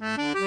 you